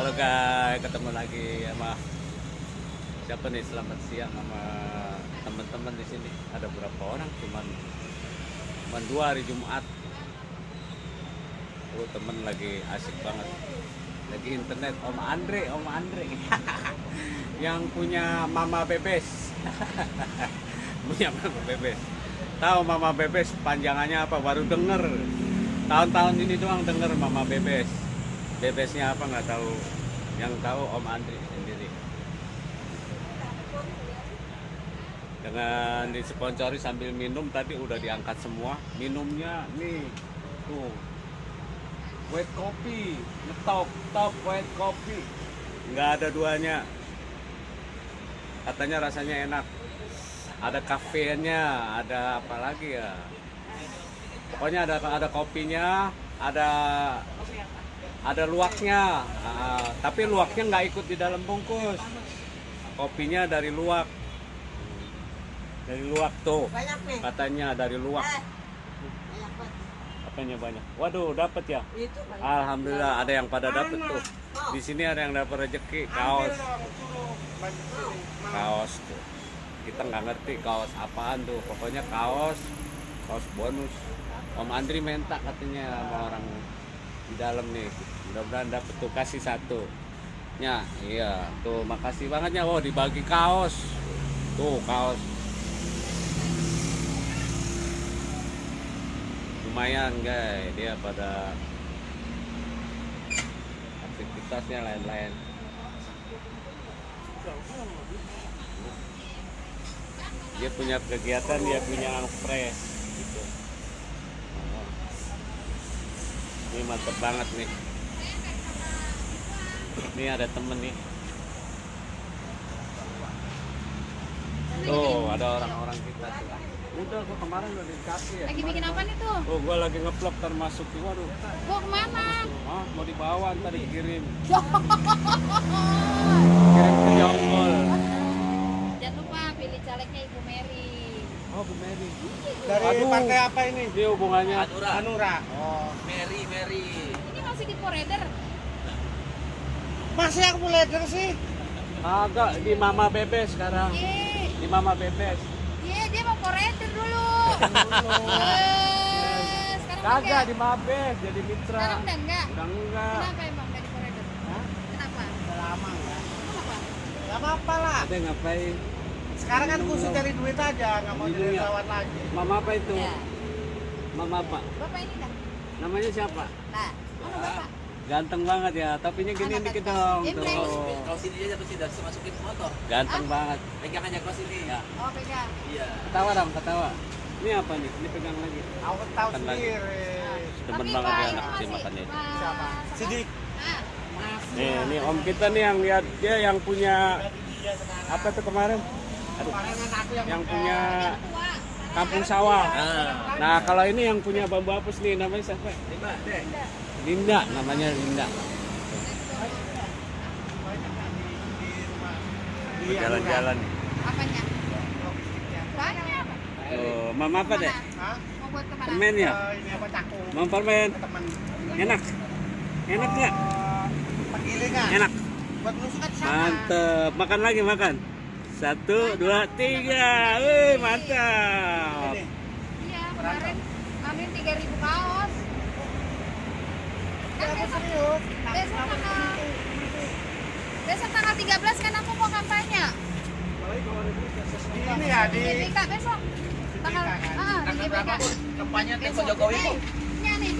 halo guys, ketemu lagi sama siapa nih? Selamat siang sama teman-teman di sini. Ada berapa orang? Cuman cuman dua hari Jumat. Oh temen lagi asik banget. Lagi internet Om Andre, Om Andre. Yang punya Mama Bebes. punya Mama Bebes. Tahu Mama Bebes panjangannya apa? Baru denger. Tahun-tahun ini doang denger Mama Bebes. Bebesnya apa nggak tahu. Yang tahu Om Andri sendiri. Dengan disponsori sambil minum tadi udah diangkat semua. Minumnya nih tuh white coffee, ngetop top white coffee. Nggak ada duanya. Katanya rasanya enak. Ada kafeinnya, ada apa lagi ya? Pokoknya ada ada kopinya, ada ada luaknya, Ah, tapi luaknya nggak ikut di dalam bungkus. Kopinya dari luak, dari luak tuh, katanya dari luak. Eh. Apanya banyak? Waduh, dapat ya. Alhamdulillah ada yang pada dapat tuh. Di sini ada yang dapat rezeki kaos, kaos tuh. Kita nggak ngerti kaos apaan tuh. Pokoknya kaos, kaos bonus. Om Andri minta katanya sama orang di dalam nih. Mudah-mudahan dapat tuh kasih satu. Ya, iya. Tuh, makasih banget ya. Oh, dibagi kaos. Tuh, kaos. Lumayan, guys. Dia pada aktivitasnya lain-lain. Dia punya kegiatan, dia punya ngepres gitu. Oh. Ini mantep banget nih. Ini ada temen nih. Tuh, ada orang-orang kita tuh. Udah, gua kemarin udah dikasih ya. Lagi bikin apa nih tuh? Oh, gua lagi ngeplok termasuk waduh. Gua ke mana? Ah, mau dibawa ntar dikirim. Kirim ke Jonggol. Jangan lupa pilih calegnya Ibu Mary. Oh, Bu Mary. Dari Aduh. partai apa ini? Ini hubungannya Hanura. Oh. Mary, Mary. Ini masih di Poreder. Masih aku leader sih. agak di Mama Bebes sekarang. Iya, Di Mama Bebes. iya dia mau Poreder dulu. Sekarang Kagak enggak. di Mabes jadi mitra. Sekarang udah enggak. Udah enggak. Kenapa emang dari Poreder? Hah? Kenapa? Udah lama ya. Kenapa? Gak apa-apa lah. Ada ngapain? Sekarang kan khusus cari duit aja, nggak mau jadi Iya. lawan lagi. Mama apa itu? Ya. Mama apa? Bapak ini dah. Namanya siapa? Nah, mana Bapak? Ganteng banget ya. Topinya gini Anak dikit dong. Tuh. Kau sini aja tuh sudah masukin motor. Ganteng banget. Pegang aja kau sini. Ya. Oh, pegang. Iya. Ketawa dong, ketawa. Ini apa nih? Ini pegang lagi. Aku tahu sendiri. Demen Tapi banget ya anak kecil makannya. itu. Siapa? Sidik. Ah, Nih, ini om kita nih yang lihat dia yang punya apa tuh kemarin? Aduh, yang punya kampung sawah. Nah, Nah, kalau ini yang punya bambu hapus nih namanya siapa? Linda, namanya Linda. Di Jalan-jalan. Apanya? Banyak. Oh, mama apa deh? Permen ya? Eh, ini apa cakung? Mau permen? Enak. Enak nggak? Eh. Enak. Buat nusuk sama. Mantep. Makan lagi makan. Satu, dua, tiga. Wih, mantap. Iya, kemarin ambil 3000 kaos. Kan besok, serius. besok tanggal besok tanggal 13 kan aku mau kampanye. Di ini ya di. Di Bika besok. Tanggal kan? ah, di pun kampanye. Jokowi tuh. Iya nih.